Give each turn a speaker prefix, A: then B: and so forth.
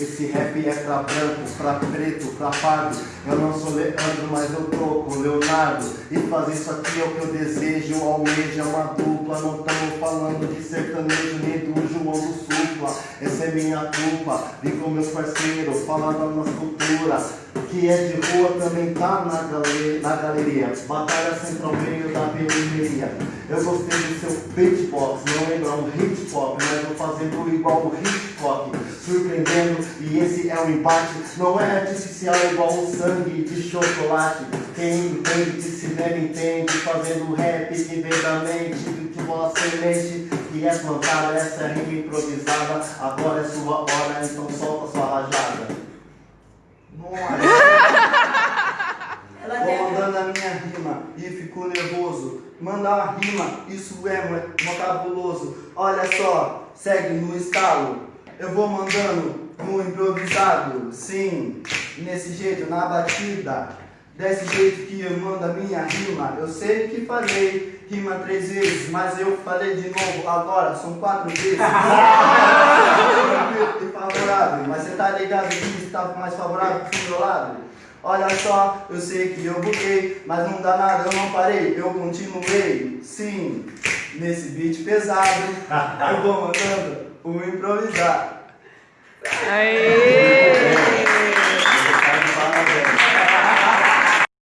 A: Esse rap é pra branco, pra preto, pra pardo. Eu não sou Leandro, mas eu tô com Leonardo. E fazer isso aqui é o que eu desejo. Almeja é uma dupla Não estamos falando de sertanejo Nem do João do Supla Essa é minha culpa com meus parceiros Falar da nossa cultura que é de rua também tá na, galeria, na galeria. Batalha central meio da periferia. Eu gostei do seu beatbox, não lembra um hip hop, mas eu fazendo igual o hip hop, surpreendendo. E esse é o embate, não é artificial igual o sangue de chocolate. Quem entende de cinema entende, fazendo rap que vem da mente, que vossa semente que é plantada, essa rima improvisada. Agora é sua hora, então solta sua rajada. Vou mandando a minha rima e fico nervoso. Mandar uma rima, isso é muito cabuloso. Olha só, segue no estalo. Eu vou mandando no improvisado, sim, nesse jeito, na batida. Desse jeito que eu mando a minha rima. Eu sei que falei rima três vezes, mas eu falei de novo agora, são quatro vezes. favorável, mas você tá ligado que está mais favorável pro meu lado? Olha só, eu sei que eu buguei, mas não dá nada, eu não parei, eu continuei. Sim, nesse beat pesado, eu vou mandando o improvisar.
B: Aê!